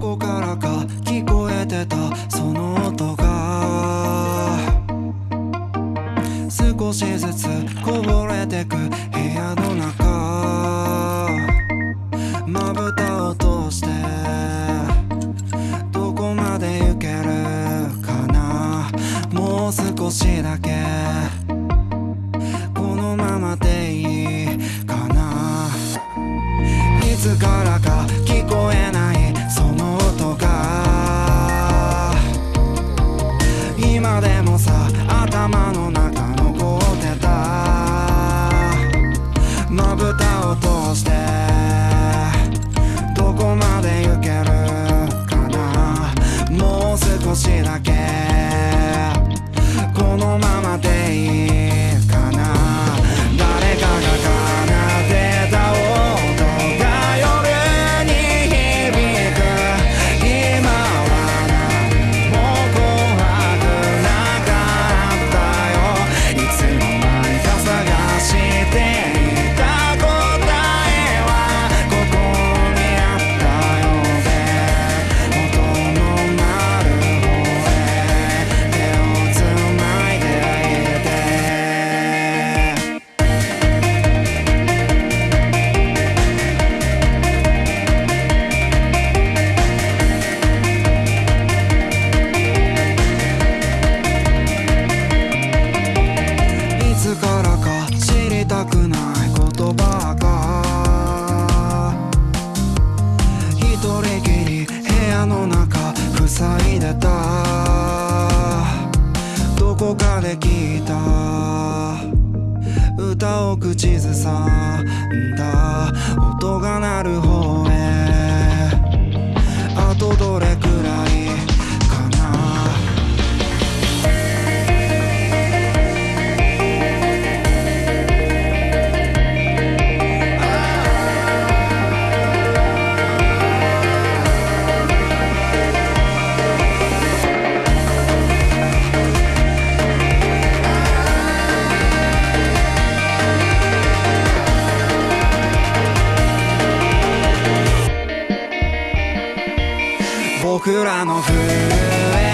どこからか聞こえてたその音が。少しずつこぼれてく部屋の中。まぶたを通して。どこまで行けるかな。もう少しだけ。なるほど僕らの船